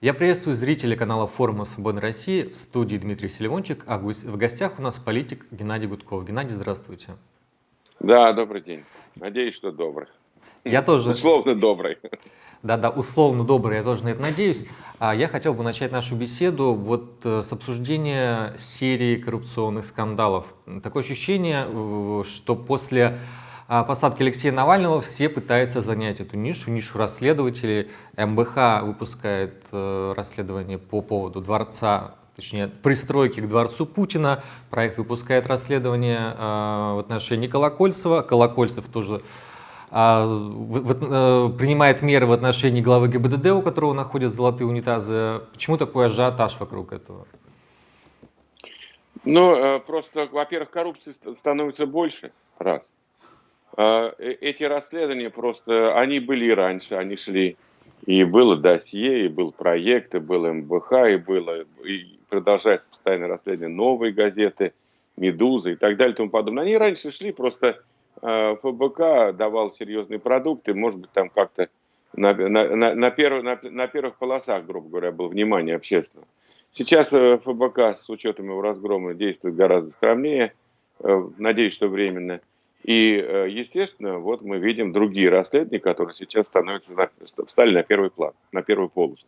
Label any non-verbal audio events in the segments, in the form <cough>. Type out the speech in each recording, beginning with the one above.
Я приветствую зрителей канала форума «Свободной России» в студии Дмитрий Селивончик, а в гостях у нас политик Геннадий Гудков. Геннадий, здравствуйте. Да, добрый день. Надеюсь, что добрый. Я тоже... Условно добрый. Да-да, условно добрый, я тоже на это надеюсь. А я хотел бы начать нашу беседу вот э, с обсуждения серии коррупционных скандалов. Такое ощущение, э, что после посадки Алексея Навального все пытаются занять эту нишу, нишу расследователей. МБХ выпускает э, расследование по поводу дворца, точнее пристройки к дворцу Путина. Проект выпускает расследование э, в отношении Колокольцева. Колокольцев тоже а, э, принимает меры в отношении главы ГИБДД, у которого находят золотые унитазы. Почему такой ажиотаж вокруг этого? Ну, просто, во-первых, коррупции становится больше, раз. А, э, эти расследования просто, они были и раньше, они шли. И было досье, и был проект, и был МБХ, и было, и продолжается постоянное расследование новые газеты, Медуза и так далее и тому подобное. Они раньше шли, просто э, ФБК давал серьезные продукты, может быть, там как-то на, на, на, на, перв, на, на первых полосах, грубо говоря, было внимание общественного. Сейчас э, ФБК с учетом его разгрома действует гораздо скромнее, э, надеюсь, что временно. И, э, естественно, вот мы видим другие расследования, которые сейчас становятся, встали на первый план, на первую полосу.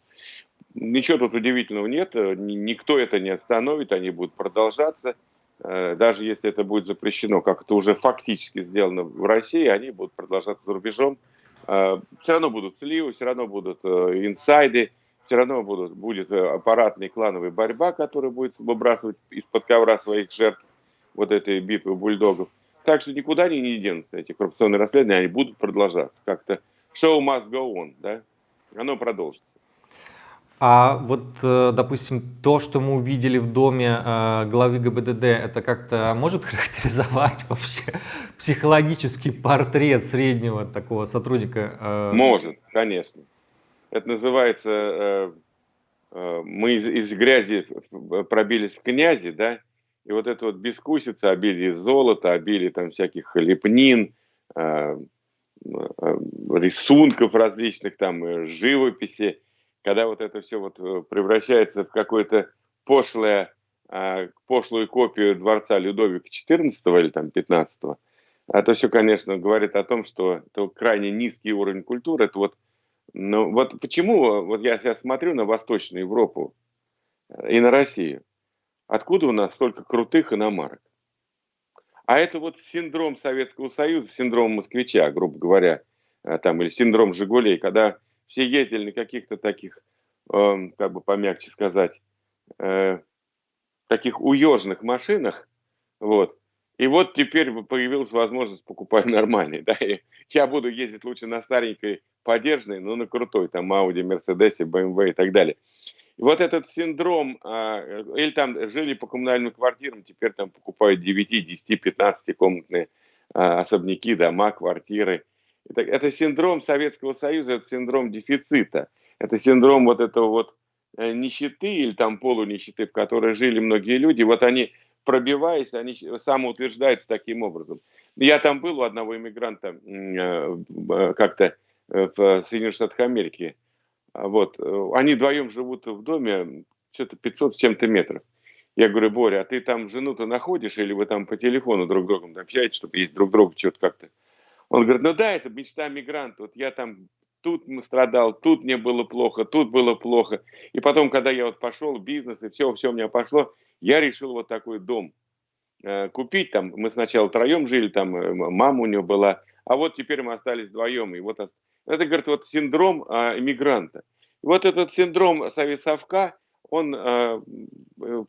Ничего тут удивительного нет, э, никто это не остановит, они будут продолжаться. Э, даже если это будет запрещено, как это уже фактически сделано в России, они будут продолжаться за рубежом. Все равно будут сливы, все равно будут инсайды, все равно будут, будет аппаратная клановая борьба, которая будет выбрасывать из-под ковра своих жертв вот этой бипы бульдогов. Так что никуда они не денутся, эти коррупционные расследования, они будут продолжаться. Как-то show must go on, да? Оно продолжится. А вот, э, допустим, то, что мы увидели в доме э, главы ГБДД, это как-то может <laughs> характеризовать вообще психологический портрет среднего такого сотрудника? Э? Может, конечно. Это называется, мы из, из грязи пробились в князи, да, и вот эта вот бескусица, обилие золота, обилие там всяких лепнин, э, э, рисунков различных, там э, живописи, когда вот это все вот превращается в какое-то пошлое, пошлую копию дворца Людовика XIV или там XV, это все, конечно, говорит о том, что это крайне низкий уровень культуры. Это вот, ну, вот почему вот я сейчас смотрю на Восточную Европу и на Россию. Откуда у нас столько крутых иномарок? А это вот синдром Советского Союза, синдром москвича, грубо говоря, э, там, или синдром Жигулей, когда все ездили на каких-то таких, э, как бы помягче сказать, э, таких уежных машинах, вот, и вот теперь появилась возможность покупать <laughs> нормальные, да, и я буду ездить лучше на старенькой подержанной, но на крутой, там, Audi, Mercedes, BMW и так далее. Вот этот синдром, а, или там жили по коммунальным квартирам, теперь там покупают 9, 10, 15 комнатные а, особняки, дома, квартиры. Это, это синдром Советского Союза, это синдром дефицита, это синдром вот этого вот э, нищеты или там полунищеты, в которой жили многие люди. Вот они, пробиваясь, они самоутверждаются таким образом. Я там был у одного иммигранта э, э, как-то в Соединенных Штатах Америки, вот. Э, они вдвоем живут в доме, что-то 500 с чем-то метров. Я говорю, Боря, а ты там жену-то находишь, или вы там по телефону друг с другом общаетесь, чтобы есть друг друга что-то как-то? Он говорит, ну да, это мечта мигранта. Вот я там тут страдал, тут мне было плохо, тут было плохо. И потом, когда я вот пошел в бизнес, и все, все у меня пошло, я решил вот такой дом э, купить. Там мы сначала троем жили, там э, мама у него была, а вот теперь мы остались вдвоем. И вот это, говорит, вот синдром а, иммигранта. Вот этот синдром совка, он а,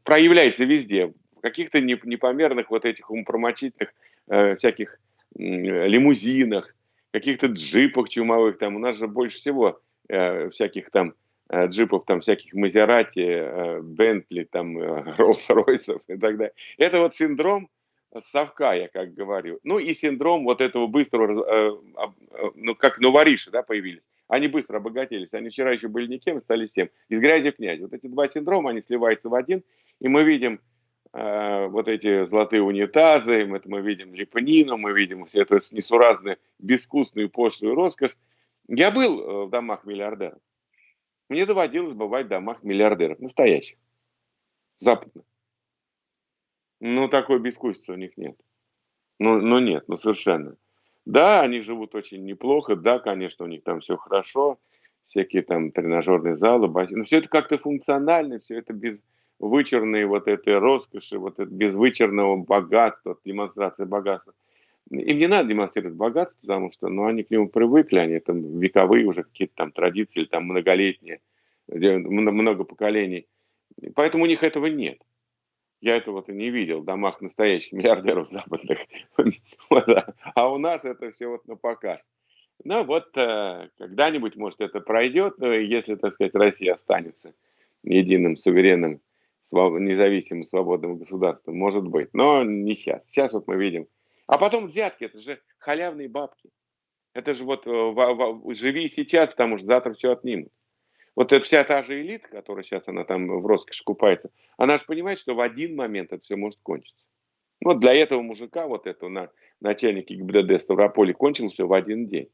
проявляется везде. В каких-то непомерных вот этих умопромочительных а, всяких лимузинах, каких-то джипах чумовых. Там у нас же больше всего а, всяких там джипов, там всяких Мазерати, Бентли, там <laughs> Роллс-Ройсов и так далее. Это вот синдром совка, я как говорю. Ну и синдром вот этого быстрого, э, э, ну как новориши, да, появились. Они быстро обогатились. Они вчера еще были никем, стали тем. Из грязи в князь. Вот эти два синдрома, они сливаются в один. И мы видим э, вот эти золотые унитазы, это мы видим лепнину, мы видим все это несуразную, безвкусную, пошлую роскошь. Я был в домах миллиардеров. Мне доводилось бывать в домах миллиардеров, настоящих, западных. Ну, такой бескусицы у них нет. Ну, ну нет, ну совершенно. Да, они живут очень неплохо, да, конечно, у них там все хорошо, всякие там тренажерные залы, бассейны, но все это как-то функционально, все это без вычурной вот этой роскоши, вот это без вычурного богатства, демонстрации богатства. Им не надо демонстрировать богатство, потому что ну, они к нему привыкли, они там вековые уже какие-то там традиции, там многолетние, много поколений. Поэтому у них этого нет. Я этого-то не видел в домах настоящих миллиардеров западных. <laughs> А у нас это все вот на показ. Ну вот э, когда-нибудь, может, это пройдет, если, так сказать, Россия останется единым, суверенным, независимым, свободным государством, может быть. Но не сейчас. Сейчас вот мы видим. А потом взятки, это же халявные бабки. Это же вот э, живи сейчас, потому что завтра все отнимут. Вот эта вся та же элита, которая сейчас она там в роскоши купается, она же понимает, что в один момент это все может кончиться. Вот для этого мужика, вот этого на, начальника ГИБДД Ставрополя, кончилось все в один день.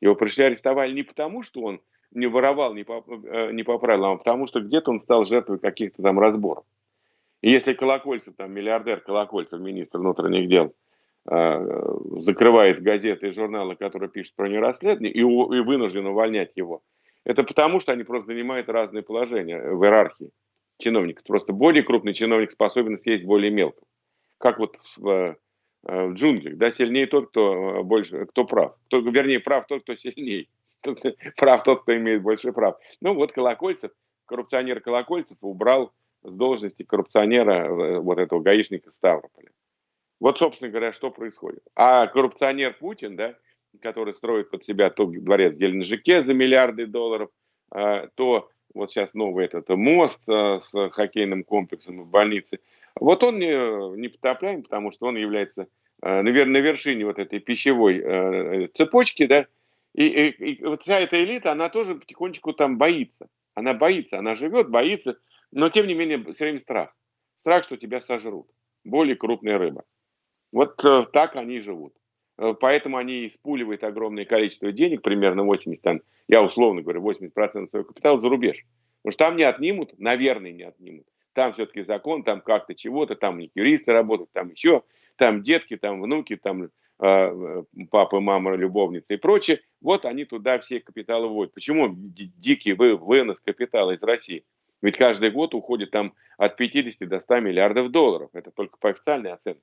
Его пришли арестовали не потому, что он не воровал, не по, э, не по правилам, а потому что где-то он стал жертвой каких-то там разборов. И если Колокольцев, там миллиардер Колокольцев, министр внутренних дел, э, закрывает газеты и журналы, которые пишут про нерасследование, и, и вынужден увольнять его, это потому, что они просто занимают разные положения в иерархии чиновников. Просто более крупный чиновник способен съесть более мелкого. Как вот в, э, в джунглях, да, сильнее тот, кто э, больше, кто прав. Кто, вернее, прав тот, кто сильнее. Прав тот, кто имеет больше прав. Ну вот Колокольцев, коррупционер Колокольцев убрал с должности коррупционера э, вот этого гаишника Ставрополя. Вот, собственно говоря, что происходит. А коррупционер Путин, да, который строит под себя то дворец в Геленджике за миллиарды долларов, а, то вот сейчас новый этот мост а, с хоккейным комплексом в больнице. Вот он не, не потопляем, потому что он является, а, наверное, на вершине вот этой пищевой цепочки, да, и, и, и вот вся эта элита, она тоже потихонечку там боится. Она боится, она живет, боится, но тем не менее все время страх. Страх, что тебя сожрут. Более крупная рыба. Вот э, так они живут. Э, поэтому они испуливают огромное количество денег, примерно 80, там, я условно говорю, 80% своего капитала за рубеж. Потому что там не отнимут, наверное, не отнимут. Там все-таки закон, там как-то чего-то, там не юристы работают, там еще, там детки, там внуки, там э, папа, мама, любовница и прочее. Вот они туда все капиталы вводят. Почему дикий вы, вынос капитала из России? Ведь каждый год уходит там от 50 до 100 миллиардов долларов. Это только по официальной оценке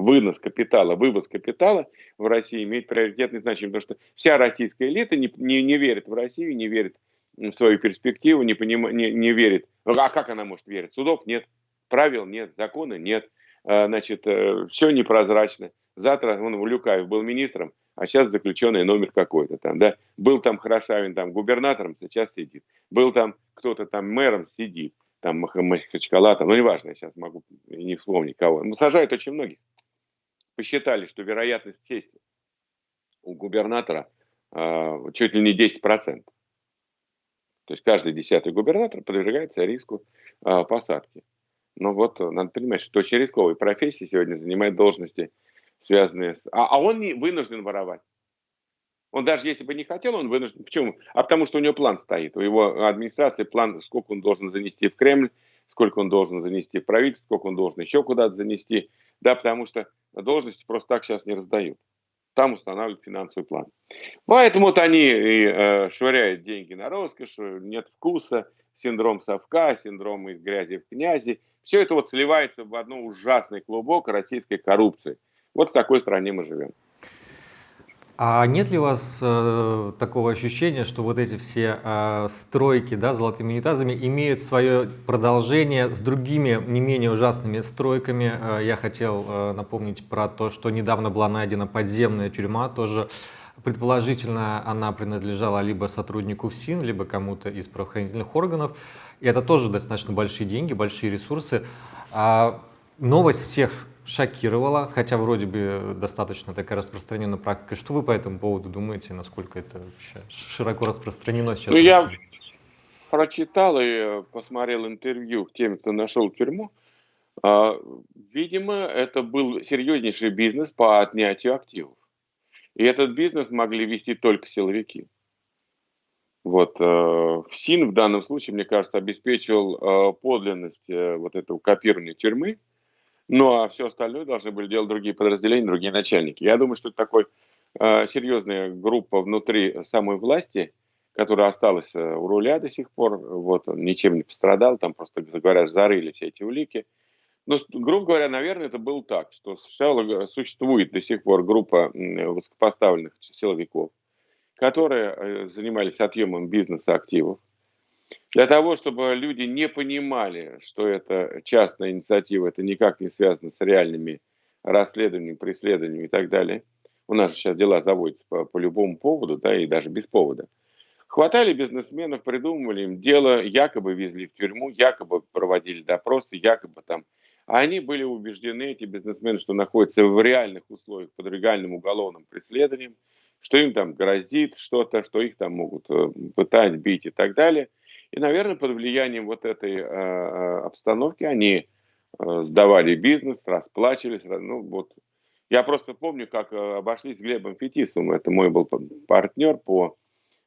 вынос капитала, вывоз капитала в России имеет приоритетное значение, потому что вся российская элита не, не, не верит в Россию, не верит в свою перспективу, не, поним, не, не верит. А как она может верить? Судов нет, правил нет, закона нет, а, значит, э, все непрозрачно. Завтра он Люкаев был министром, а сейчас заключенный номер какой-то там, да. Был там Хорошавин там губернатором, сейчас сидит. Был там кто-то там мэром, сидит. Там Махачкала, там, ну неважно, я сейчас могу не вспомнить кого. Ну, сажают очень многих посчитали, что вероятность сесть у губернатора э, чуть ли не 10%. То есть каждый десятый губернатор подвергается риску э, посадки. Но вот надо понимать, что очень рисковые профессии сегодня занимают должности, связанные с... А, а он не вынужден воровать. Он даже если бы не хотел, он вынужден. Почему? А потому что у него план стоит. У его администрации план, сколько он должен занести в Кремль, сколько он должен занести в правительство, сколько он должен еще куда-то занести. Да, потому что должности просто так сейчас не раздают. Там устанавливают финансовый план. Поэтому вот они и, э, швыряют деньги на роскошь, нет вкуса, синдром совка, синдром из грязи в князи. Все это вот сливается в одно ужасный клубок российской коррупции. Вот в такой стране мы живем. А нет ли у вас э, такого ощущения, что вот эти все э, стройки да, золотыми унитазами имеют свое продолжение с другими не менее ужасными стройками? Э, я хотел э, напомнить про то, что недавно была найдена подземная тюрьма, тоже предположительно она принадлежала либо сотруднику ФСИН, либо кому-то из правоохранительных органов. И это тоже достаточно большие деньги, большие ресурсы. А новость всех шокировало, хотя вроде бы достаточно такая распространенная практика. Что вы по этому поводу думаете, насколько это вообще широко распространено сейчас? Ну, я прочитал и посмотрел интервью тем, кто нашел тюрьму. А, видимо, это был серьезнейший бизнес по отнятию активов. И этот бизнес могли вести только силовики. Вот, э, ФСИН в данном случае, мне кажется, обеспечивал э, подлинность э, вот этого копирования тюрьмы, ну а все остальное должны были делать другие подразделения, другие начальники. Я думаю, что это такой э, серьезная группа внутри самой власти, которая осталась э, у руля до сих пор, вот, он ничем не пострадал, там просто, говоря, зарыли все эти улики. Но, грубо говоря, наверное, это было так, что сначала существует до сих пор группа высокопоставленных силовиков, которые э, занимались отъемом бизнеса активов. Для того, чтобы люди не понимали, что это частная инициатива, это никак не связано с реальными расследованиями, преследованиями и так далее. У нас же сейчас дела заводятся по, по любому поводу, да, и даже без повода. Хватали бизнесменов, придумывали им дело, якобы везли в тюрьму, якобы проводили допросы, якобы там. А они были убеждены, эти бизнесмены, что находятся в реальных условиях под реальным уголовным преследованием, что им там грозит что-то, что их там могут э, пытать, бить и так далее. И, наверное, под влиянием вот этой э, э обстановки они э, сдавали бизнес, расплачивались. Ну, вот. Я просто помню, как э, обошлись с Глебом Фетисовым. Это мой был партнер по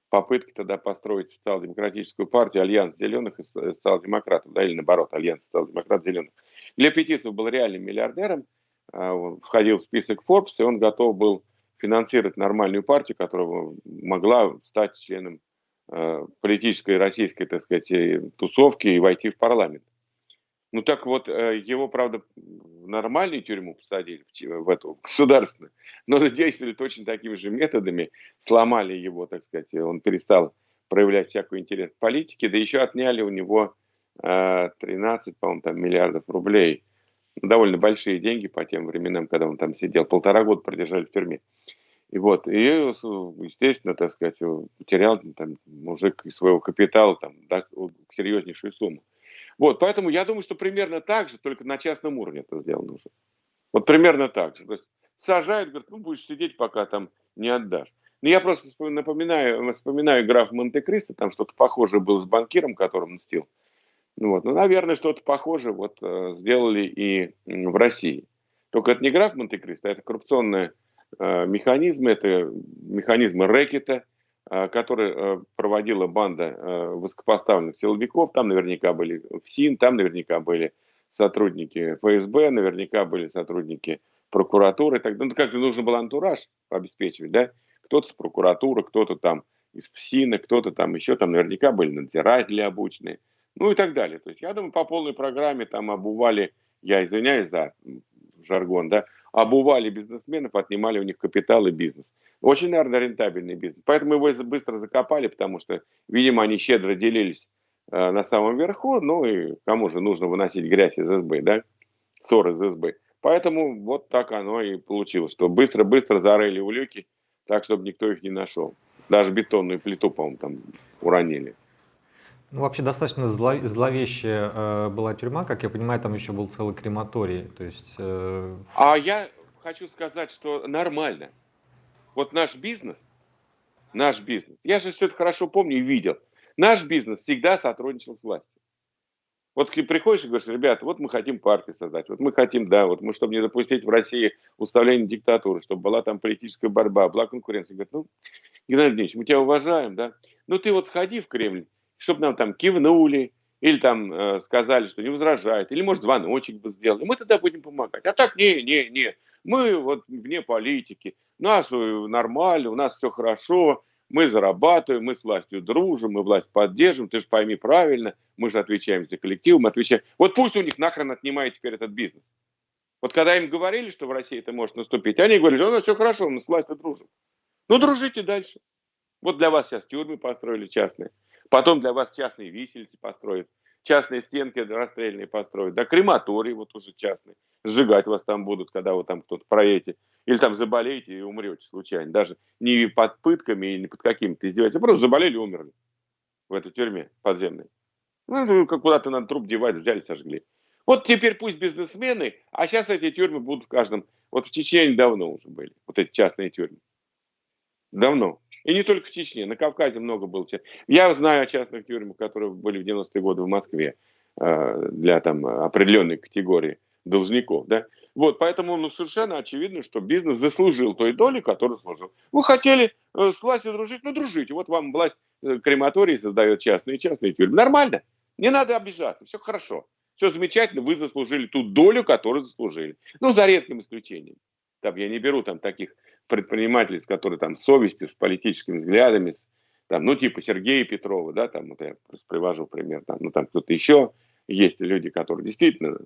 попытке тогда построить социал-демократическую партию, альянс зеленых и социал-демократов, да, или наоборот, альянс социал-демократов зеленых. Глеб Фетисов был реальным миллиардером, он входил в список Forbes, и он готов был финансировать нормальную партию, которая могла стать членом э, политической российской, так сказать, э, тусовки и войти в парламент. Ну так вот, э, его, правда, в нормальную тюрьму посадили, в, эту государственную, но действовали точно такими же методами, сломали его, так сказать, он перестал проявлять всякую интерес к политике, да еще отняли у него 13, по-моему, там, миллиардов рублей – довольно большие деньги по тем временам, когда он там сидел, полтора года продержали в тюрьме. И вот, и, естественно, так сказать, потерял там, мужик из своего капитала там, да, серьезнейшую сумму. Вот, поэтому я думаю, что примерно так же, только на частном уровне это сделано уже. Вот примерно так же. То есть сажают, говорят, ну будешь сидеть, пока там не отдашь. Но я просто напоминаю, вспоминаю граф Монте-Кристо, там что-то похожее было с банкиром, которым мстил. Ну, вот. ну, наверное, что-то похожее вот, э, сделали и в России. Только это не граф Монте-Кристо, это коррупционные э, механизмы, это механизмы рэкета, э, который э, проводила банда э, высокопоставленных силовиков. Там наверняка были ФСИН, там наверняка были сотрудники ФСБ, наверняка были сотрудники прокуратуры. Так, ну, как нужно был антураж обеспечивать, да? Кто-то с прокуратуры, кто-то там из ФСИНа, кто-то там еще, там наверняка были надзиратели обученные ну и так далее. То есть я думаю, по полной программе там обували, я извиняюсь за жаргон, да, обували бизнесменов, отнимали у них капитал и бизнес. Очень, наверное, рентабельный бизнес. Поэтому его быстро закопали, потому что, видимо, они щедро делились э, на самом верху, ну и кому же нужно выносить грязь из СБ, да, ссор из СБ. Поэтому вот так оно и получилось, что быстро-быстро зарыли улюки, так, чтобы никто их не нашел. Даже бетонную плиту, по-моему, там уронили. Ну, вообще достаточно зло, зловещая э, была тюрьма, как я понимаю, там еще был целый крематорий. То есть, э... А я хочу сказать, что нормально. Вот наш бизнес, наш бизнес, я же все это хорошо помню и видел, наш бизнес всегда сотрудничал с властью. Вот приходишь и говоришь, ребята, вот мы хотим партию создать, вот мы хотим, да, вот мы, чтобы не допустить в России уставления диктатуры, чтобы была там политическая борьба, была конкуренция. Говорят, ну, Геннадий Евгеньевич, мы тебя уважаем, да, ну ты вот сходи в Кремль, чтобы нам там кивнули, или там э, сказали, что не возражает, или, может, звоночек бы сделали, мы тогда будем помогать. А так, не, не, не, мы вот вне политики, нас э, нормально, у нас все хорошо, мы зарабатываем, мы с властью дружим, мы власть поддерживаем, ты же пойми правильно, мы же отвечаем за коллектив, мы отвечаем. Вот пусть у них нахрен отнимает теперь этот бизнес. Вот когда им говорили, что в России это может наступить, они говорили, у нас все хорошо, мы с властью дружим. Ну, дружите дальше. Вот для вас сейчас тюрьмы построили частные. Потом для вас частные висельцы построят, частные стенки расстрельные построят, да, крематорий вот уже частный. Сжигать вас там будут, когда вы там кто-то проедете. Или там заболеете и умрете случайно. Даже не под пытками или под какими-то издевательствами. Просто заболели и умерли в этой тюрьме подземной. Ну, ну куда-то надо труп девать, взяли, сожгли. Вот теперь пусть бизнесмены, а сейчас эти тюрьмы будут в каждом. Вот в Чечне давно уже были, вот эти частные тюрьмы. Давно. И не только в Чечне, на Кавказе много было. Я знаю о частных тюрьмах, которые были в 90-е годы в Москве э, для там определенной категории должников, да. Вот, поэтому ну, совершенно очевидно, что бизнес заслужил той доли, которую заслужил. Вы хотели э, с властью дружить, ну дружите. Вот вам власть э, крематории создает частные, частные тюрьмы. Нормально. Не надо обижаться, все хорошо. Все замечательно, вы заслужили ту долю, которую заслужили. Ну, за редким исключением. Там я не беру там таких предпринимателей, которые там с совестью, с политическими взглядами, с, там, ну, типа Сергея Петрова, да, там, вот я привожу пример, там, ну, там кто-то еще, есть люди, которые действительно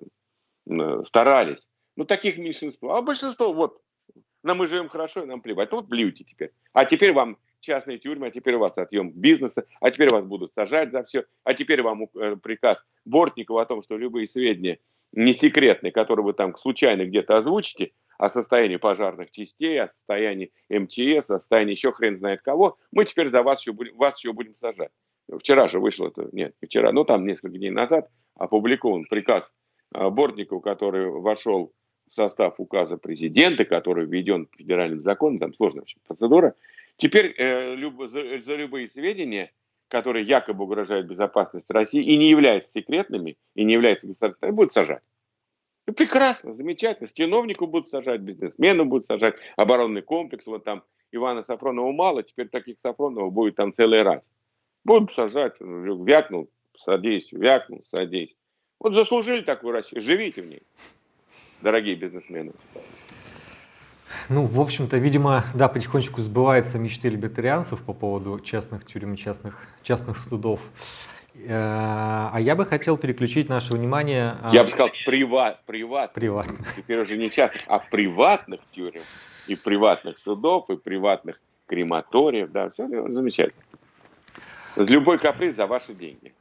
э, старались, ну, таких меньшинство. А большинство, вот, нам мы живем хорошо, нам плевать. Вот блюйте теперь. А теперь вам частные тюрьмы, а теперь у вас отъем бизнеса, а теперь вас будут сажать за все, а теперь вам э, приказ Бортникова о том, что любые сведения не секретные, которые вы там случайно где-то озвучите, о состоянии пожарных частей, о состоянии МЧС, о состоянии еще хрен знает кого, мы теперь за вас еще будем, вас еще будем сажать. Вчера же вышло это, нет, не вчера, ну там несколько дней назад опубликован приказ э, Бортникова, который вошел в состав указа президента, который введен федеральным законом, там сложная общем, процедура. Теперь э, люб, за, за любые сведения, которые якобы угрожают безопасности России и не являются секретными, и не являются государственными, будут сажать. Ну, прекрасно, замечательно. С будут сажать, бизнесмену будут сажать, оборонный комплекс, вот там Ивана Сафронова мало, теперь таких Сафронова будет там целый раз. Будут сажать, вякнул, садись, вякнул, садись. Вот заслужили такую Россию, живите в ней дорогие бизнесмены? Ну, в общем-то, видимо, да, потихонечку сбываются мечты либертарианцев по поводу частных тюрем, частных, частных судов. Э, а я бы хотел переключить наше внимание... А, я бы сказал, приват, приват. Приват. Теперь уже не частных, а приватных тюрем, и приватных судов, и приватных крематориев. Да, все замечательно. С любой каприз за ваши деньги.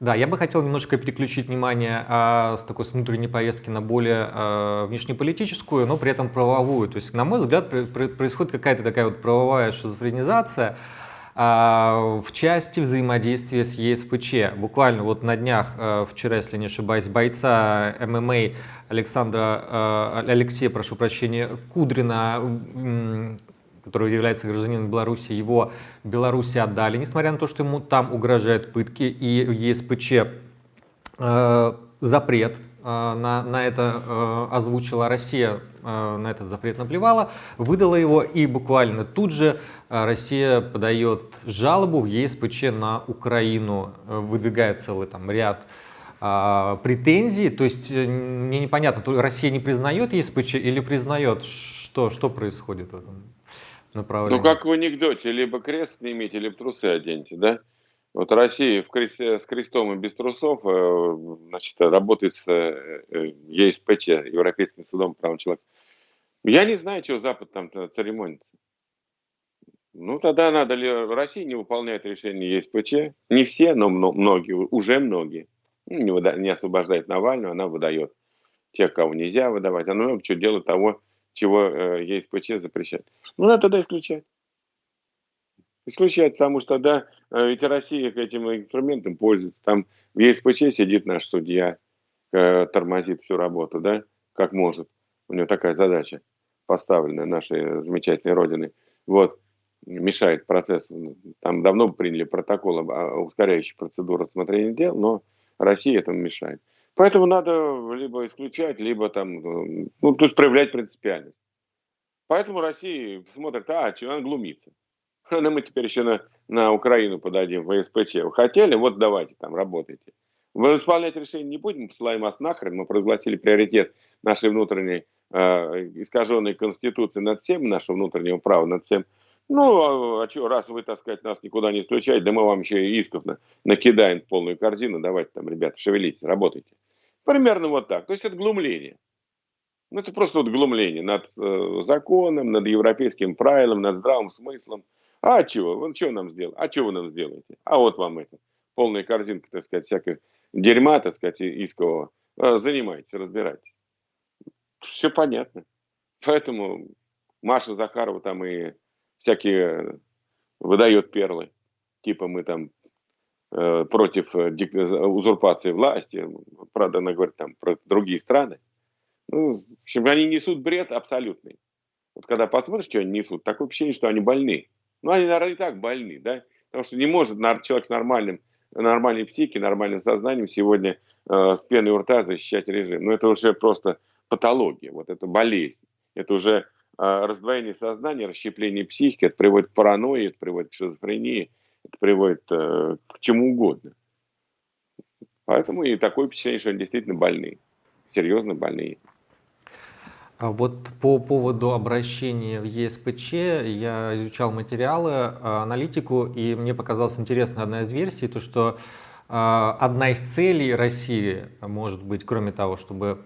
Да, я бы хотел немножко переключить внимание а, с такой с внутренней повестки на более а, внешнеполитическую, но при этом правовую. То есть, на мой взгляд, происходит какая-то такая вот правовая шизофренизация в части взаимодействия с ЕСПЧ. Буквально вот на днях, а, вчера, если не ошибаюсь, бойца ММА Александра, а, Алексея, прошу прощения, Кудрина который является гражданином Беларуси, его Беларуси отдали, несмотря на то, что ему там угрожают пытки, и ЕСПЧ э, запрет э, на, на это э, озвучила Россия, э, на этот запрет наплевала, выдала его, и буквально тут же э, Россия подает жалобу в ЕСПЧ на Украину, э, выдвигает целый там ряд э, претензий, то есть мне непонятно, Россия не признает ЕСПЧ или признает, что, что происходит в этом? направлении. Ну, как в анекдоте, либо крест снимите, либо трусы оденьте, да? Вот Россия в кресте, с крестом и без трусов э, значит, работает с э, э, ЕСПЧ, Европейским судом прав человека. Я не знаю, чего Запад там церемонится. Ну, тогда надо ли... Россия не выполняет решение ЕСПЧ. Не все, но многие, уже многие. Ну, не, выда... не освобождает Навального, она выдает тех, кого нельзя выдавать. Она чего делает того, чего ЕСПЧ запрещает. Ну, надо тогда исключать. Исключать, потому что тогда э, ведь Россия этим инструментом пользуется. Там в ЕСПЧ сидит наш судья, э, тормозит всю работу, да, как может. У него такая задача поставленная нашей замечательной Родиной. Вот, мешает процессу. Там давно приняли протокол, ускоряющий процедуру рассмотрения дел, но Россия этому мешает. Поэтому надо либо исключать, либо там, ну, то есть проявлять принципиальность. Поэтому Россия смотрит, а, что она глумится. Ну, мы теперь еще на, на Украину подадим, в СПЧ. Вы хотели? Вот давайте там, работайте. Мы исполнять решение не будем, посылаем вас нахрен. Мы прогласили приоритет нашей внутренней э, искаженной конституции над всем, нашего внутреннего права над всем. Ну, а, а что, раз вы, так сказать, нас никуда не исключаете, да мы вам еще и исков на, накидаем полную корзину, давайте там, ребята, шевелитесь, работайте. Примерно вот так. То есть это глумление. Ну, это просто вот глумление над э, законом, над европейским правилом, над здравым смыслом. А чего? Вот что нам сделать? А что вы нам сделаете? А вот вам это. Полная корзинка, так сказать, всякой дерьма, так сказать, искового. А, занимайтесь, разбирайтесь. Все понятно. Поэтому Маша Захарова там и всякие выдает перлы. Типа мы там Э, против э, узурпации власти. Правда, она говорит там про другие страны. Ну, в общем, они несут бред абсолютный. Вот когда посмотришь, что они несут, такое ощущение, что они больны. Ну, они, наверное, и так больны, да? Потому что не может человек с нормальным, нормальной психикой, нормальным сознанием сегодня э, с пеной у рта защищать режим. Ну, это уже просто патология, вот это болезнь. Это уже а, раздвоение сознания, расщепление психики, это приводит к паранойи, это приводит к шизофрении, это приводит э, к чему угодно. Поэтому и такое впечатление, что они действительно больные, серьезно больные. А вот по поводу обращения в ЕСПЧ я изучал материалы, а, аналитику, и мне показалась интересна одна из версий, то что а, одна из целей России может быть, кроме того, чтобы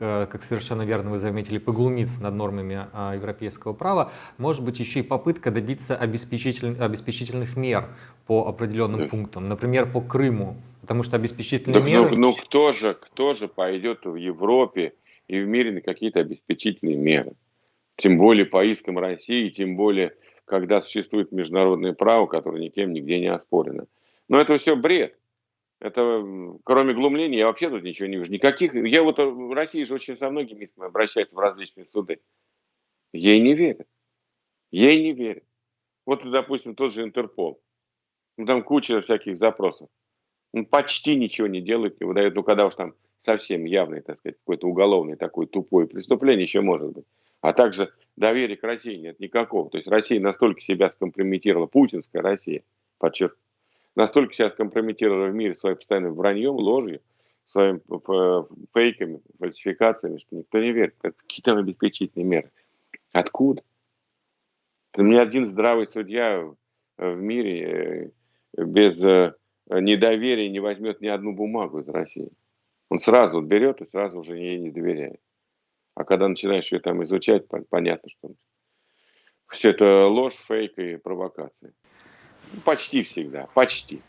Э, как совершенно верно вы заметили, поглумиться над нормами европейского права, может быть еще и попытка добиться обеспечитель, обеспечительных мер по определенным да. пунктам, например, по Крыму, потому что обеспечительные да, меры... Ну, ну кто, же, кто же пойдет в Европе и в мире на какие-то обеспечительные меры? Тем более по искам России, тем более, когда существует международное право, которое никем нигде не оспорено. Но это все бред. Это, кроме глумления, я вообще тут ничего не вижу. Никаких, я вот э, в России же очень со многими обращаются в различные суды. Ей не верят. Ей не верят. Вот, допустим, тот же Интерпол. Ну, там куча всяких запросов. Он почти ничего не делает, не выдает. Ну, когда уж там совсем явное, так сказать, какое-то уголовное такое тупое преступление еще может быть. А также доверия к России нет никакого. То есть Россия настолько себя скомпрометировала, путинская Россия, подчеркну, настолько себя скомпрометировали в мире своим постоянным враньем, ложью, своими фейками, фальсификациями, что никто не верит. Какие там обеспечительные меры? Откуда? Ни один здравый судья в мире э, без э, недоверия не возьмет ни одну бумагу из России. Он сразу берет и сразу уже ей не доверяет. А когда начинаешь ее там изучать, понятно, что все это ложь, фейк и провокация. Почти всегда, почти.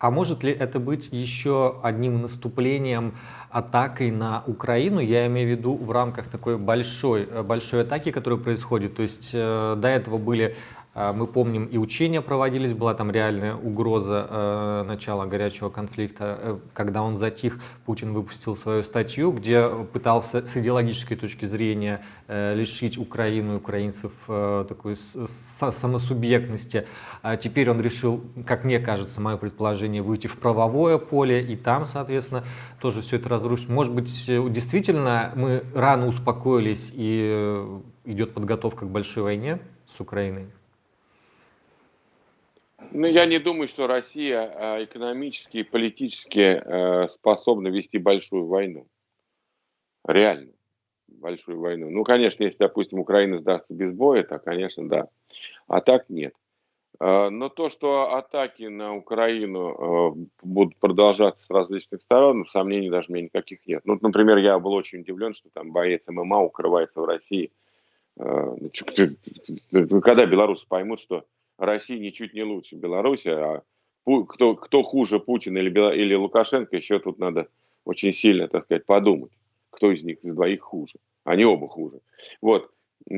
А может ли это быть еще одним наступлением, атакой на Украину? Я имею в виду в рамках такой большой, большой атаки, которая происходит. То есть э, до этого были мы помним, и учения проводились, была там реальная угроза э, начала горячего конфликта. Э, когда он затих, Путин выпустил свою статью, где пытался с идеологической точки зрения э, лишить Украину и украинцев такой самосубъектности. А теперь он решил, как мне кажется, мое предположение, выйти в правовое поле, и там, соответственно, тоже все это разрушить. Может быть, действительно мы рано успокоились, и идет подготовка к большой войне с Украиной? Ну, я не думаю, что Россия а, экономически и политически э, способна вести большую войну. Реально. Большую войну. Ну, конечно, если, допустим, Украина сдастся без боя, то, конечно, да. А так нет. А, но то, что атаки на Украину будут продолжаться с различных сторон, сомнений даже меня никаких нет. Ну, например, я был очень удивлен, что там боец ММА укрывается в России. Ну, когда белорусы поймут, что Россия ничуть не лучше Беларуси, а кто, кто хуже Путин или, или Лукашенко, еще тут надо очень сильно, так сказать, подумать, кто из них из двоих хуже. Они оба хуже. Вот.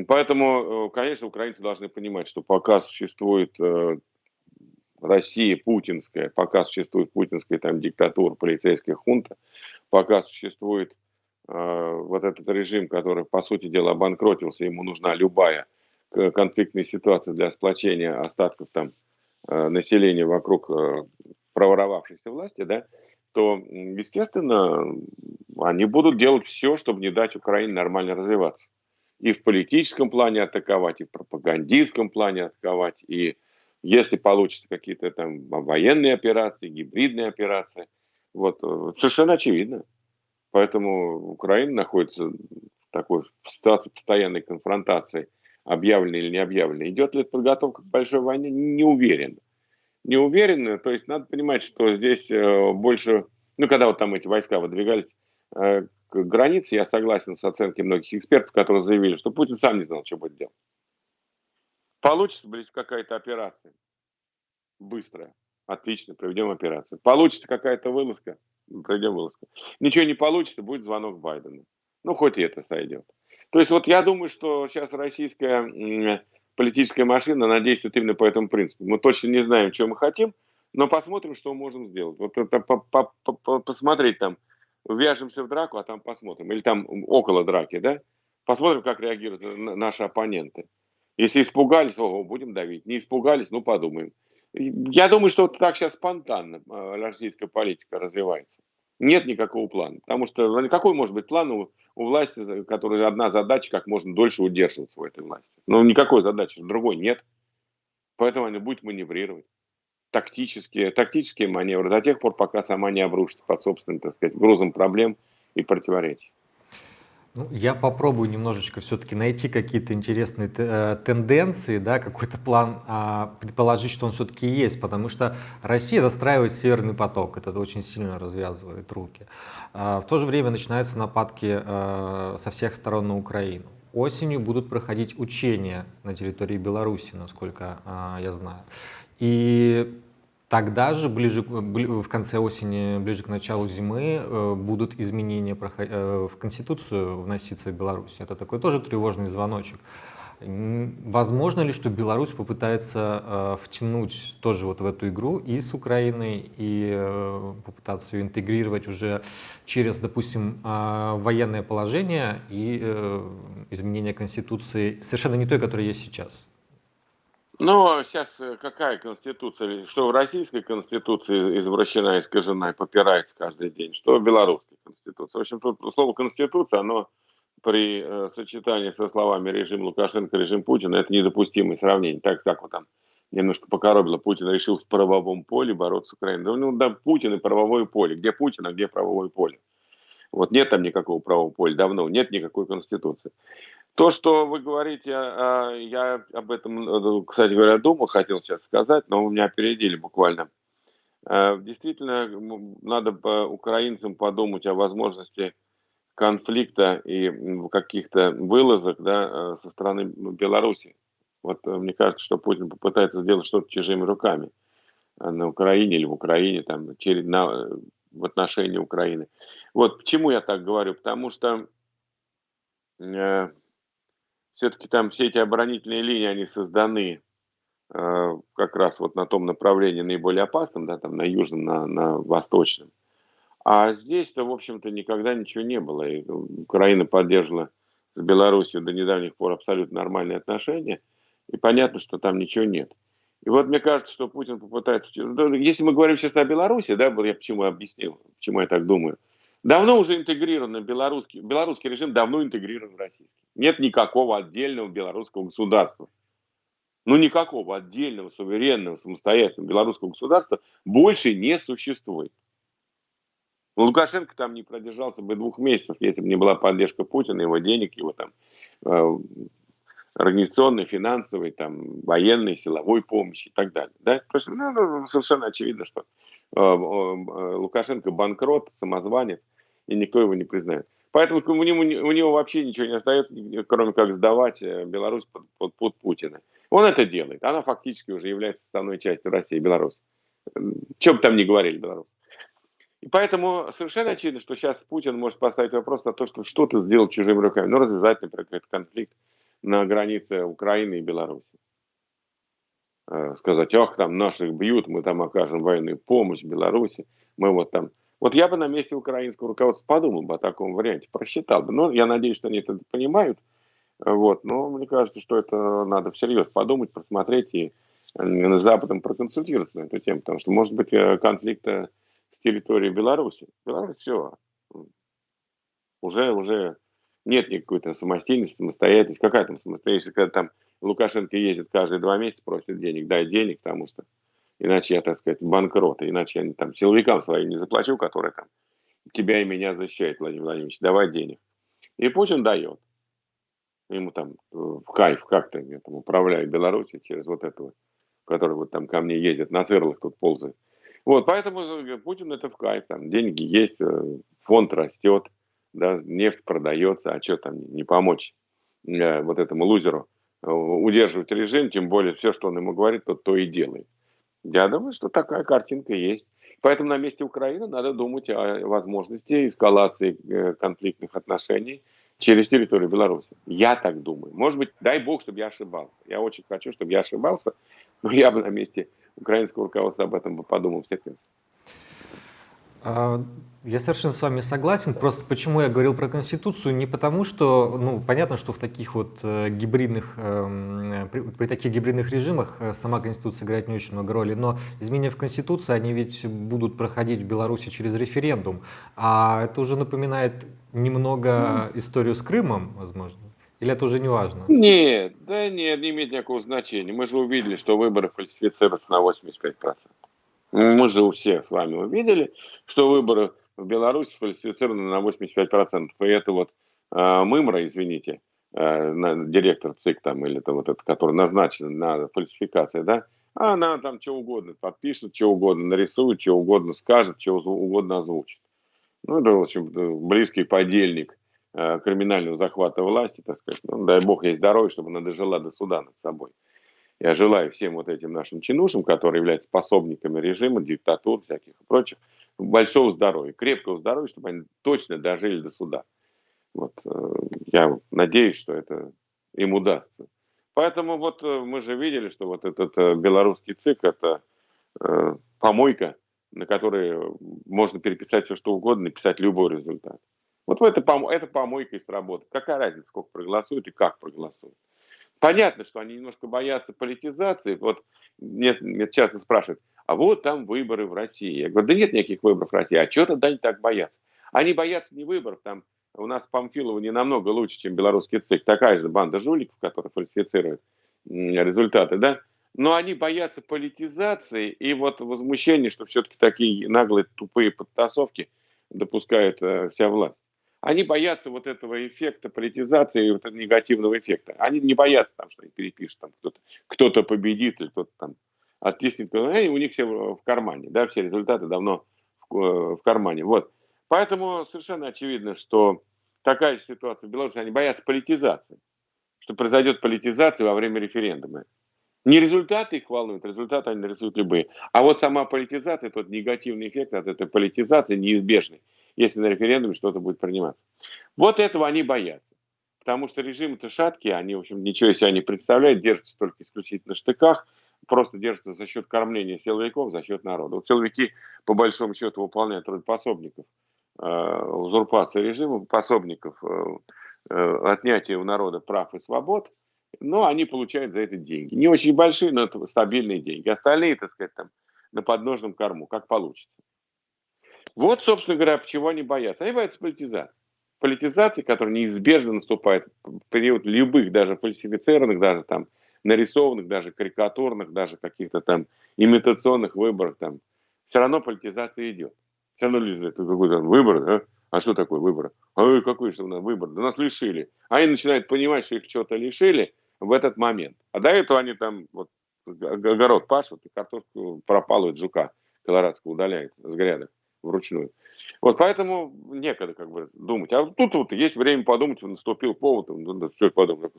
Поэтому, э, конечно, украинцы должны понимать, что пока существует э, Россия путинская, пока существует путинская там диктатура, полицейская хунта, пока существует э, вот этот режим, который, по сути дела, обанкротился, ему нужна любая конфликтной ситуации для сплочения остатков там э, населения вокруг э, проворовавшейся власти, да, то, естественно, они будут делать все, чтобы не дать Украине нормально развиваться. И в политическом плане атаковать, и в пропагандистском плане атаковать, и если получится какие-то там военные операции, гибридные операции, вот, э, совершенно очевидно. Поэтому Украина находится в такой ситуации постоянной конфронтации объявлено или не объявлено. Идет ли подготовка к большой войне? Не уверен. Не уверен, то есть надо понимать, что здесь э, больше, ну, когда вот там эти войска выдвигались э, к границе, я согласен с оценкой многих экспертов, которые заявили, что Путин сам не знал, что будет делать. Получится близко какая-то операция. Быстрая. Отлично, проведем операцию. Получится какая-то вылазка, проведем вылазку. Ничего не получится, будет звонок Байдена. Ну, хоть и это сойдет. То есть вот я думаю, что сейчас российская политическая машина, она действует именно по этому принципу. Мы точно не знаем, что мы хотим, но посмотрим, что можем сделать. Вот это по -по -по посмотреть там, вяжемся в драку, а там посмотрим. Или там около драки, да? Посмотрим, как реагируют наши оппоненты. Если испугались, ого, будем давить. Не испугались, ну подумаем. Я думаю, что вот так сейчас спонтанно э, российская политика развивается. Нет никакого плана. Потому что ну, какой может быть план у, у власти, которая одна задача, как можно дольше удерживаться в этой власти? Ну, никакой задачи, другой нет. Поэтому они будут маневрировать. Тактические, тактические маневры до тех пор, пока сама не обрушится под собственным, так сказать, грузом проблем и противоречий. Ну, я попробую немножечко все-таки найти какие-то интересные э, тенденции, да, какой-то план, а, предположить, что он все-таки есть, потому что Россия достраивает Северный поток, это очень сильно развязывает руки. А, в то же время начинаются нападки а, со всех сторон на Украину. Осенью будут проходить учения на территории Беларуси, насколько а, я знаю. И Тогда же, ближе, в конце осени, ближе к началу зимы, э, будут изменения э, в Конституцию вноситься в Беларусь. Это такой тоже тревожный звоночек. Возможно ли, что Беларусь попытается э, втянуть тоже вот в эту игру и с Украиной, и попытаться ее интегрировать уже через, допустим, военное положение и изменение Конституции, совершенно не той, которая есть сейчас? Ну, сейчас э, какая конституция? Что в российской конституции извращена, искажена и попирается каждый день, что в белорусской конституции. В общем, тут слово конституция, оно при э, сочетании со словами режим Лукашенко, режим Путина, это недопустимое сравнение. Так как вот там немножко покоробило, Путин решил в правовом поле бороться с Украиной. Ну, да, Путин и правовое поле. Где Путин, а где правовое поле? Вот нет там никакого правового поля давно, нет никакой конституции. То, что вы говорите, а, я об этом, э, кстати говоря, думал, хотел сейчас сказать, но вы меня опередили буквально. Э, действительно, надо украинцам подумать о возможности конфликта и каких-то вылазок да, э, со стороны Беларуси. Вот мне кажется, что Путин попытается сделать что-то чужими руками на Украине или в Украине, там, через, на, в отношении Украины. Вот почему я так говорю? Потому что все-таки там все эти оборонительные линии, они созданы э, как раз вот на том направлении наиболее опасном, да, там на южном, на, на восточном. А здесь-то, в общем-то, никогда ничего не было. И Украина поддерживала с Беларусью до недавних пор абсолютно нормальные отношения. И понятно, что там ничего нет. И вот мне кажется, что Путин попытается... Если мы говорим сейчас о Беларуси, да, я почему объяснил, почему я так думаю – Давно уже интегрирован белорусский, белорусский режим давно интегрирован в российский. Нет никакого отдельного белорусского государства. Ну, никакого отдельного, суверенного, самостоятельного белорусского государства больше не существует. Ну, Лукашенко там не продержался бы двух месяцев, если бы не была поддержка Путина, его денег, его там э, организационной, финансовой, там, военной, силовой помощи и так далее. Да? Просто, ну, ну, совершенно очевидно, что э, э, Лукашенко банкрот, самозванец, и никто его не признает. Поэтому у него, у него вообще ничего не остается, кроме как сдавать э, Беларусь под, под, под Путина. Он это делает. Она фактически уже является основной частью России, Беларусь. Чем бы там ни говорили Беларусь. И поэтому совершенно очевидно, что сейчас Путин может поставить вопрос на то, что что-то сделать чужими руками. Ну, развязать, например, какой-то конфликт на границе Украины и Беларуси. Э, сказать, ах, там наших бьют, мы там окажем военную помощь Беларуси, мы вот там вот я бы на месте украинского руководства подумал бы о таком варианте, просчитал бы. Но я надеюсь, что они это понимают. Вот. Но мне кажется, что это надо всерьез подумать, просмотреть и с Западом проконсультироваться на эту тему. Потому что, может быть, э, конфликт с территорией Беларуси. Беларусь все. Уже, уже нет никакой-то самостийности, самостоятельности. Какая там самостоятельность, когда там Лукашенко ездит каждые два месяца, просит денег, дай денег, потому что Иначе я, так сказать, банкрот. Иначе я там силовикам своим не заплачу, которые там тебя и меня защищают, Владимир Владимирович. Давай денег. И Путин дает. Ему там э, в кайф как-то я там управляю Беларуси через вот этого, который вот там ко мне ездит, на сверлах тут ползает. Вот, поэтому э, Путин это в кайф, там деньги есть, э, фонд растет, да, нефть продается, а что там не помочь вот этому лузеру удерживать режим, тем более все, что он ему говорит, то то и делает. Я думаю, что такая картинка есть. Поэтому на месте Украины надо думать о возможности эскалации э, конфликтных отношений через территорию Беларуси. Я так думаю. Может быть, дай бог, чтобы я ошибался. Я очень хочу, чтобы я ошибался, но я бы на месте украинского руководства об этом бы подумал А, я совершенно с вами согласен. Просто почему я говорил про Конституцию? Не потому, что, ну, понятно, что в таких вот э, гибридных, э, при, при таких гибридных режимах э, сама Конституция играет не очень много роли, но изменения в Конституции, они ведь будут проходить в Беларуси через референдум. А это уже напоминает немного mm. историю с Крымом, возможно. Или это уже не важно? Нет, да нет, не имеет никакого значения. Мы же увидели, что выборы фальсифицируются на 85%. Мы же у всех с вами увидели, что выборы в Беларуси сфальсифицированы на 85%. И это вот э, Мымра, извините, э, на, директор ЦИК там, или это вот этот, который назначен на фальсификации, да, а она там что угодно подпишет, что угодно нарисует, что угодно скажет, что угодно озвучит. Ну, это, в общем, близкий подельник э, криминального захвата власти, так сказать. Ну, дай бог ей здоровья, чтобы она дожила до суда над собой. Я желаю всем вот этим нашим чинушам, которые являются способниками режима, диктатур всяких и прочих, большого здоровья, крепкого здоровья, чтобы они точно дожили до суда. Вот, э, я надеюсь, что это им удастся. Поэтому вот э, мы же видели, что вот этот э, белорусский ЦИК – это помойка, на которой можно переписать все, что угодно, написать любой результат. Вот это, это помойка и сработает. Какая разница, сколько проголосуют и как проголосуют. Понятно, что они немножко боятся политизации. Вот мне, мне часто спрашивают, а вот там выборы в России. Я говорю, да нет никаких выборов в России. А что тогда они так боятся? Они боятся не выборов, там у нас Памфилова не намного лучше, чем белорусский ЦИК. Такая же банда жуликов, которая фальсифицирует результаты, да? Но они боятся политизации и вот возмущения, что все-таки такие наглые, тупые подтасовки допускает э, вся власть. Они боятся вот этого эффекта политизации, вот этого негативного эффекта. Они не боятся, там, что они перепишут, там кто-то кто, -то, победит или кто-то там оттиснет. Они, у них все в кармане, да, все результаты давно в, э, в кармане. Вот. Поэтому совершенно очевидно, что такая ситуация в Беларуси, они боятся политизации, что произойдет политизация во время референдума. Не результаты их волнуют, результаты они нарисуют любые. А вот сама политизация, тот негативный эффект от этой политизации неизбежный если на референдуме что-то будет приниматься. Вот этого они боятся. Потому что режимы-то шаткие, они, в общем, ничего из себя не представляют, держатся только исключительно в штыках, просто держатся за счет кормления силовиков, за счет народа. Вот силовики, по большому счету, выполняют роль пособников э, узурпации режима, пособников э, э, отнятия у народа прав и свобод, но они получают за это деньги. Не очень большие, но это стабильные деньги. Остальные, так сказать, там на подножном корму, как получится. Вот, собственно говоря, чего они боятся. Они боятся политизации. Политизации, которая неизбежно наступает в период любых, даже фальсифицированных, даже там нарисованных, даже карикатурных, даже каких-то там имитационных выборов. Там. Все равно политизация идет. Все равно люди это какой-то выбор, да? А что такое выбор? А какой же у нас выбор? Да нас лишили. Они начинают понимать, что их что-то лишили в этот момент. А до этого они там вот огород пашут и картошку пропалывают жука колорадского удаляют с грядок вручную. Вот поэтому некогда как бы думать. А тут вот есть время подумать, наступил повод, надо все подумать.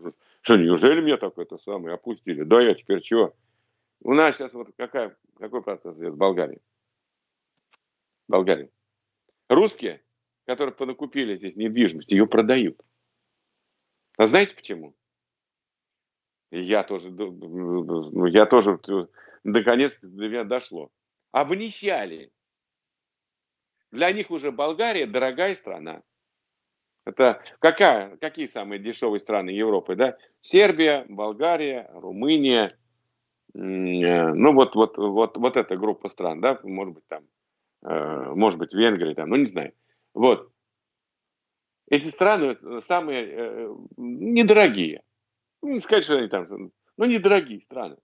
Что, неужели меня так это самое опустили? Да я теперь чего? У нас сейчас вот какая, какой процесс идет в Болгарии? Болгарии. Русские, которые понакупили здесь недвижимость, ее продают. А знаете почему? Я тоже, ну, я тоже, наконец до меня дошло. Обнищали для них уже Болгария дорогая страна. Это какая, какие самые дешевые страны Европы, да? Сербия, Болгария, Румыния, э, ну вот, вот, вот, вот эта группа стран, да, может быть там, э, может быть Венгрия, там, ну не знаю. Вот. Эти страны самые э, недорогие. Ну, не сказать, что они там, ну недорогие страны.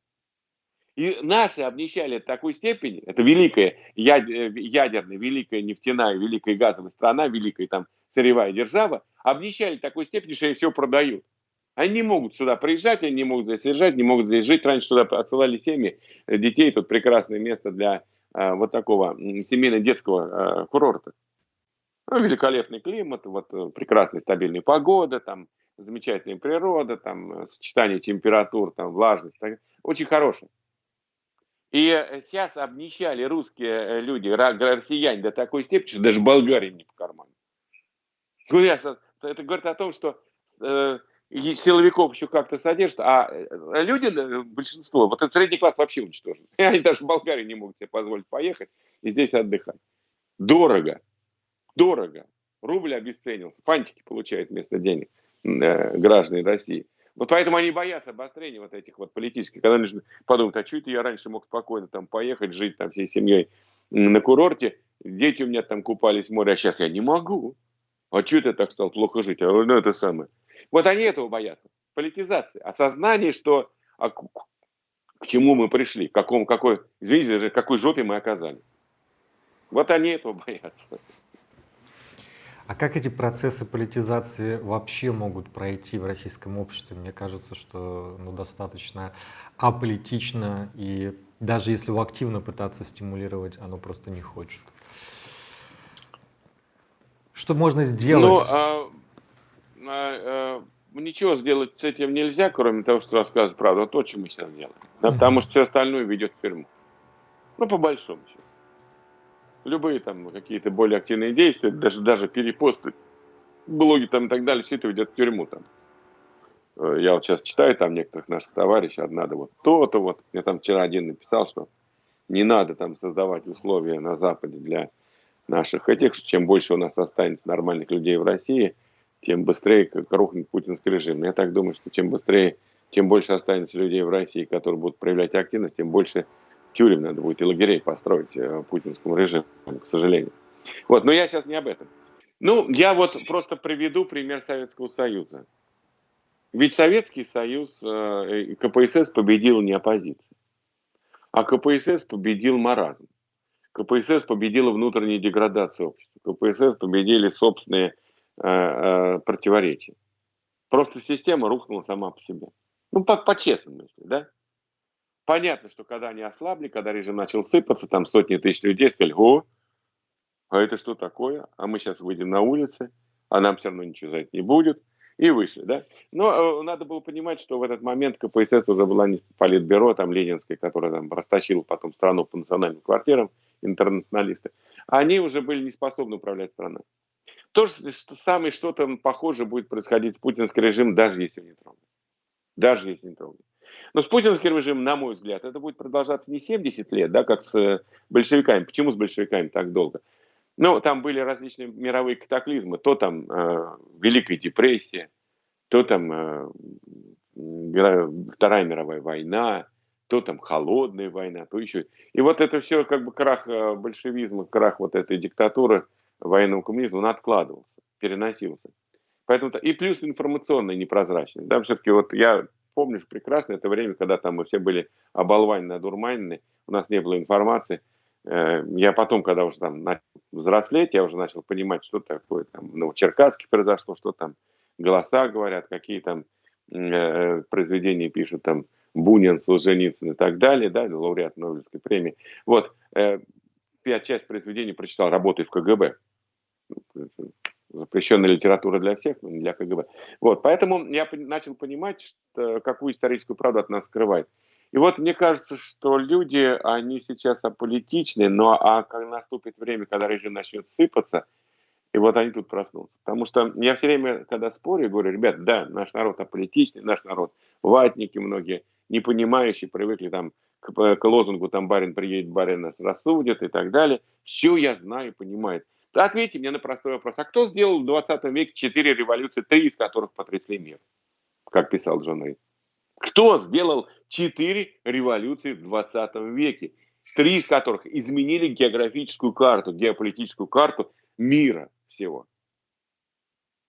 И наши обнищали до такой степени, это великая э, ядерная, великая нефтяная, великая газовая страна, великая там сырьевая держава, обнищали до такой степени, что они все продают. Они не могут сюда приезжать, они не могут здесь содержать, не могут здесь жить. Раньше сюда отсылали семьи э, детей, тут прекрасное место для э, вот такого семейно-детского э, курорта. Ну, великолепный климат, вот э, прекрасная стабильная погода, там замечательная природа, там сочетание температур, там влажность, так, очень хорошее. И э, сейчас обнищали русские э, люди, россияне до такой степени, что даже Болгарии не по карману. Это говорит о том, что э, силовиков еще как-то содержат, а э, люди, большинство, вот этот средний класс вообще уничтожен. <laughs> Они даже в Болгарии не могут себе позволить поехать и здесь отдыхать. Дорого. Дорого. Рубль обесценился. Фантики получают вместо денег э, граждане России. Вот поэтому они боятся обострения вот этих вот политических. Когда они подумают, а что это я раньше мог спокойно там поехать, жить там всей семьей на курорте, дети у меня там купались в море, а сейчас я не могу. А что это так стал плохо жить? А ну это самое. Вот они этого боятся. Политизации. Осознание, что а к, к чему мы пришли, к какому, какой, извините, какой жопе мы оказались. Вот они этого <laughs> боятся. А как эти процессы политизации вообще могут пройти в российском обществе? Мне кажется, что ну, достаточно аполитично, и даже если его активно пытаться стимулировать, оно просто не хочет. Что можно сделать? Ну, а, а, а, ничего сделать с этим нельзя, кроме того, что рассказывать правду. То, что мы сейчас делаем. Да, Потому что все остальное ведет в тюрьму. Ну, по большому счету любые там какие-то более активные действия, даже, даже перепосты, блоги там и так далее, все это ведет в тюрьму там. Э, я вот сейчас читаю там некоторых наших товарищей, надо вот то-то вот. Я там вчера один написал, что не надо там создавать условия на Западе для наших этих, чем больше у нас останется нормальных людей в России, тем быстрее рухнет путинский режим. Я так думаю, что чем быстрее, чем больше останется людей в России, которые будут проявлять активность, тем больше тюрем надо будет и лагерей построить э, путинскому режиму, к сожалению. Вот, но я сейчас не об этом. Ну, я вот просто приведу пример Советского Союза. Ведь Советский Союз, э, КПСС победил не оппозиция, а КПСС победил маразм. КПСС победила внутреннюю деградацию общества. КПСС победили собственные э, э, противоречия. Просто система рухнула сама по себе. Ну, по-честному, по если, да? Понятно, что когда они ослабли, когда режим начал сыпаться, там сотни тысяч людей сказали, о, а это что такое? А мы сейчас выйдем на улицы, а нам все равно ничего за это не будет. И вышли, да. Но э, надо было понимать, что в этот момент КПСС уже была не политбюро, там, Ленинская, которая там растащила потом страну по национальным квартирам, интернационалисты. Они уже были не способны управлять страной. То же самое, что-то похоже будет происходить с путинским режимом, даже если не трогать. Даже если не трогать. Но с путинским режимом, на мой взгляд, это будет продолжаться не 70 лет, да, как с э, большевиками. Почему с большевиками так долго? Ну, там были различные мировые катаклизмы. То там э, Великая депрессия, то там э, Вторая мировая война, то там холодная война, то еще. И вот это все как бы крах э, большевизма, крах вот этой диктатуры военного коммунизма, он откладывался, переносился. Поэтому, и плюс информационная непрозрачность. Да, все-таки вот я помнишь прекрасно это время, когда там мы все были оболванены, одурманены, у нас не было информации. Э, я потом, когда уже там начал взрослеть, я уже начал понимать, что такое там в Новочеркасске произошло, что там голоса говорят, какие там э, произведения пишут там Бунин, Солженицын и так далее, да, лауреат Нобелевской премии. Вот, э, я часть произведений прочитал, работая в КГБ запрещенная литература для всех, но не для КГБ. Вот, поэтому я начал понимать, что, какую историческую правду от нас скрывает. И вот мне кажется, что люди, они сейчас аполитичны, но а когда наступит время, когда режим начнет сыпаться, и вот они тут проснутся. Потому что я все время, когда спорю, говорю, ребят, да, наш народ аполитичный, наш народ ватники многие, не понимающие, привыкли там к, к лозунгу, там барин приедет, барин нас рассудит и так далее. Все я знаю, понимаю. Ответьте мне на простой вопрос. А кто сделал в 20 веке четыре революции, три из которых потрясли мир? Как писал Джон Рид. Кто сделал четыре революции в 20 веке? Три из которых изменили географическую карту, геополитическую карту мира всего.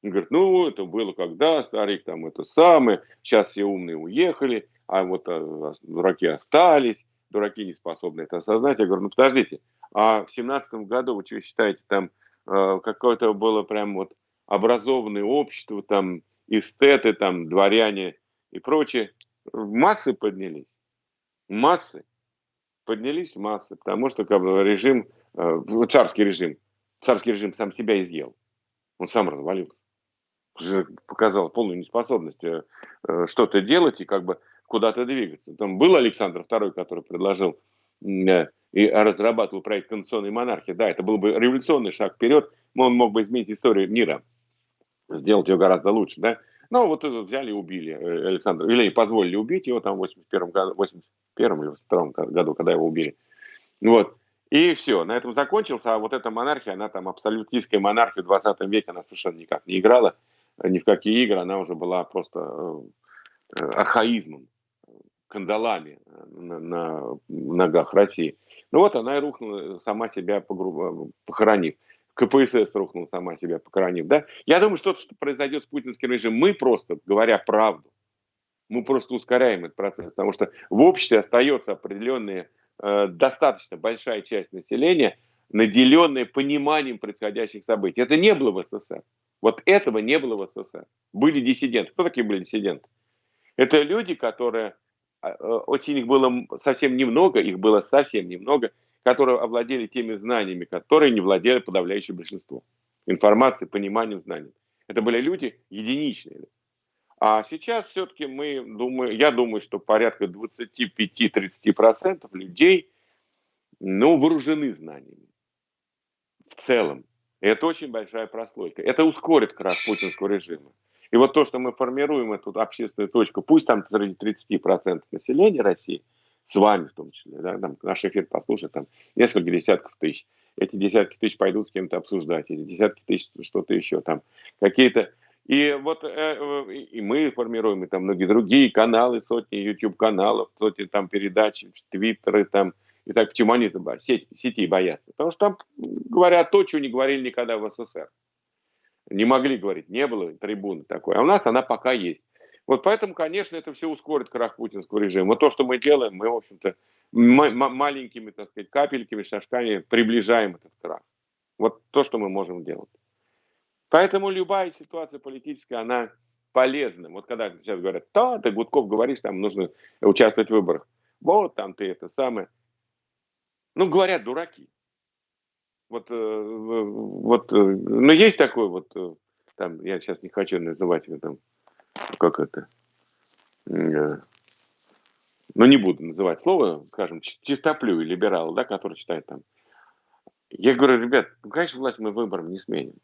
Он говорит, ну, это было когда, старик там это самое, сейчас все умные уехали, а вот а, дураки остались, дураки не способны это осознать. Я говорю, ну, подождите, а в семнадцатом году, вы что считаете, там э, какое-то было прям вот образованное общество, там эстеты, там дворяне и прочее, массы поднялись. Массы. Поднялись массы, потому что как бы, режим, э, царский режим, царский режим сам себя изъел. Он сам развалился. Показал полную неспособность э, э, что-то делать и как бы куда-то двигаться. Там был Александр II, который предложил и разрабатывал проект конституционной монархии, да, это был бы революционный шаг вперед, он мог бы изменить историю мира, сделать ее гораздо лучше, да. Но вот взяли и убили э, Александра, или позволили убить его там в 81 году, 81 или 82 году, когда его убили. Вот. И все, на этом закончился, а вот эта монархия, она там абсолютистская монархия в 20 веке, она совершенно никак не играла, ни в какие игры, она уже была просто э, архаизмом, кандалами на, на ногах России. Ну вот она и рухнула, сама себя похоронив. КПСС рухнула сама себя похоронив. Да? Я думаю, что то, что произойдет с путинским режимом, мы просто, говоря правду, мы просто ускоряем этот процесс, потому что в обществе остается определенная, э, достаточно большая часть населения, наделенная пониманием происходящих событий. Это не было в СССР. Вот этого не было в СССР. Были диссиденты. Кто такие были диссиденты? Это люди, которые, э, очень их было совсем немного, их было совсем немного, которые овладели теми знаниями, которые не владели подавляющее большинство. Информацией, пониманием, знанием. Это были люди единичные. А сейчас все-таки мы думаю, я думаю, что порядка 25-30% людей ну, вооружены знаниями. В целом. Это очень большая прослойка. Это ускорит крах путинского режима. И вот то, что мы формируем эту общественную точку, пусть там среди 30% населения России, с вами в том числе, да, там наш эфир послушает, там несколько десятков тысяч. Эти десятки тысяч пойдут с кем-то обсуждать, эти десятки тысяч что-то еще там, какие-то и вот э, э, и мы формируем, и там многие другие каналы, сотни YouTube каналов, сотни там передач, твиттеры там, и так почему они сети, сети боятся? Потому что там говорят то, чего не говорили никогда в СССР. Не могли говорить, не было трибуны такой. А у нас она пока есть. Вот поэтому, конечно, это все ускорит крах путинского режима. То, что мы делаем, мы, в общем-то, маленькими, так сказать, капельками, шажками приближаем этот крах. Вот то, что мы можем делать. Поэтому любая ситуация политическая, она полезна. Вот когда сейчас говорят, да, ты Гудков говоришь, там нужно участвовать в выборах. Вот там ты это самое. Ну, говорят, дураки. Вот, э, вот, э, ну, есть такой вот, э, там, я сейчас не хочу называть его там, как это, ну, не буду называть слово, скажем, чистоплю и либерал, да, который читает там. Я говорю, ребят, ну, конечно, власть мы выбором не сменим.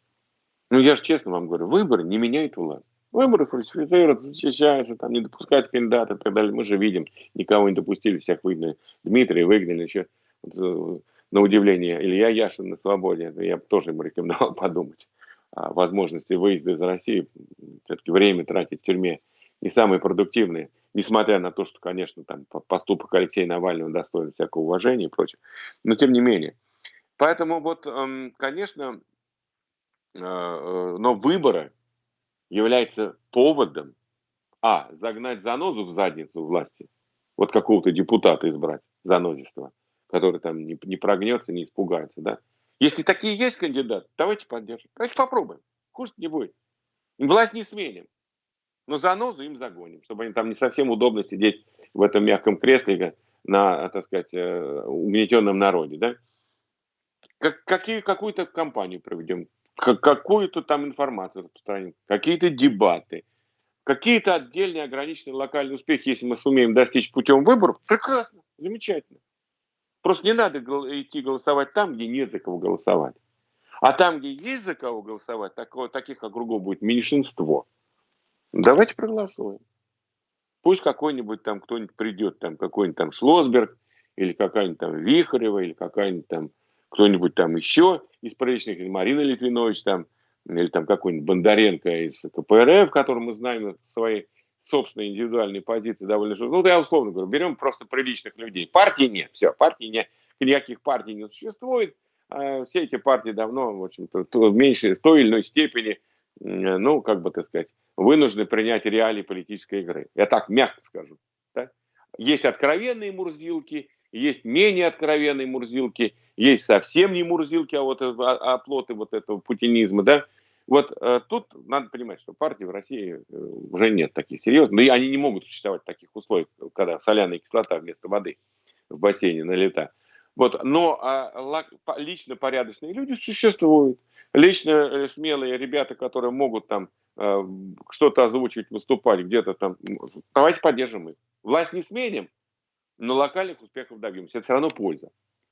Ну, я же честно вам говорю, выборы не меняют власть. Выборы фальсифицируются, защищаются, там не допускать кандидата и так далее. Мы же видим, никого не допустили, всех выгнали. Дмитрия выгнали еще. На удивление, Илья Яшин на свободе, я бы тоже ему рекомендовал <laughs> подумать о возможности выезда из России. Все-таки время тратить в тюрьме не самые продуктивные, несмотря на то, что, конечно, там поступок Алексея Навального достоин всякого уважения и прочее. Но тем не менее. Поэтому вот, эм, конечно, э, э, но выборы являются поводом, а, загнать занозу в задницу власти, вот какого-то депутата избрать, занозистого, который там не, не прогнется, не испугается, да. Если такие есть кандидаты, давайте поддержим. Давайте попробуем. Хуже не будет. Власть не сменим. Но занозу им загоним, чтобы они там не совсем удобно сидеть в этом мягком кресле на, так сказать, э, угнетенном народе, да. Как, какие, какую-то кампанию проведем, какую-то там информацию распространим, какие-то дебаты, какие-то отдельные ограниченные локальные успехи, если мы сумеем достичь путем выборов, прекрасно, замечательно. Просто не надо идти голосовать там, где нет за кого голосовать. А там, где есть за кого голосовать, такого, таких округов будет меньшинство. Давайте проголосуем. Пусть какой-нибудь там кто-нибудь придет, там какой-нибудь там Шлосберг, или какая-нибудь там Вихарева, или какая-нибудь там кто-нибудь там еще из приличных, или Марина Литвинович там, или там какой-нибудь Бондаренко из КПРФ, который мы знаем свои собственной индивидуальной позиции довольно жестко. Ну, я условно говорю, берем просто приличных людей. Партии нет, все, партии нет, никаких партий не существует. А все эти партии давно, в общем-то, в меньшей, в той или иной степени, ну, как бы так сказать, вынуждены принять реалии политической игры. Я так мягко скажу. Да? Есть откровенные мурзилки, есть менее откровенные мурзилки, есть совсем не мурзилки, а вот оплоты вот этого путинизма, да, вот э, тут надо понимать, что партии в России э, уже нет таких серьезных, но и они не могут существовать в таких условиях, когда соляная кислота вместо воды в бассейне налета. Вот, но а, лично порядочные люди существуют. Лично э, смелые ребята, которые могут там э, что-то озвучивать, выступать где-то там, давайте поддержим их. Власть не сменим, но локальных успехов добьемся. Это все равно польза.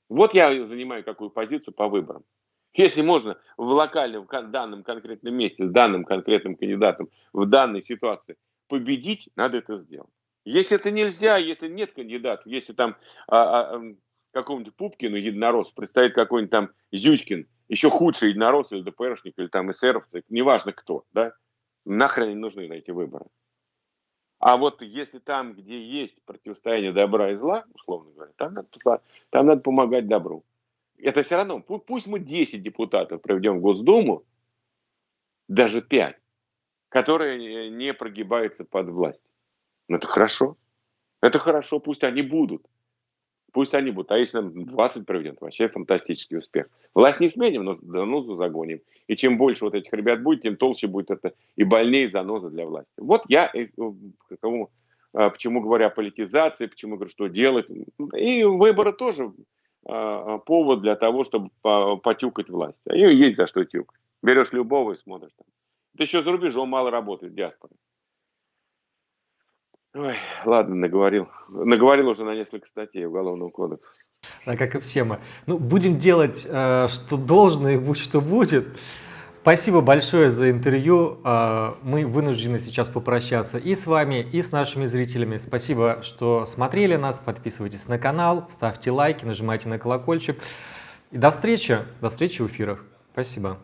Вот я занимаю какую позицию по выборам. Если можно в локальном в данном конкретном месте с данным конкретным кандидатом в данной ситуации победить, надо это сделать. Если это нельзя, если нет кандидатов, если там а, а, какому-нибудь Пупкину, единорос, представит какой-нибудь там Зючкин, еще худший единорос или ДПРшник, или там эсеровцы, неважно кто, да, нахрен не нужны на эти выборы. А вот если там, где есть противостояние добра и зла, условно говоря, там надо, там надо помогать добру. Это все равно, пусть мы 10 депутатов проведем в Госдуму, даже 5, которые не прогибаются под власть. Ну, это хорошо. Это хорошо, пусть они будут. Пусть они будут. А если нам 20 проведет, вообще фантастический успех. Власть не сменим, но занозу загоним. И чем больше вот этих ребят будет, тем толще будет это и больнее заноза для власти. Вот я э, к кому, а, почему говорю о политизации, почему говорю, что делать. И выборы тоже повод для того, чтобы потюкать власть. А ее есть за что тюкать. Берешь любого и смотришь. Там. Это еще за рубежом мало работает, диаспора. Ой, ладно, наговорил. Наговорил уже на несколько статей Уголовного кодекса. Да, как и все мы. Ну, будем делать, э, что должно, и будь что будет. Спасибо большое за интервью. Э, мы вынуждены сейчас попрощаться и с вами, и с нашими зрителями. Спасибо, что смотрели нас. Подписывайтесь на канал, ставьте лайки, нажимайте на колокольчик. И до встречи, до встречи в эфирах. Спасибо.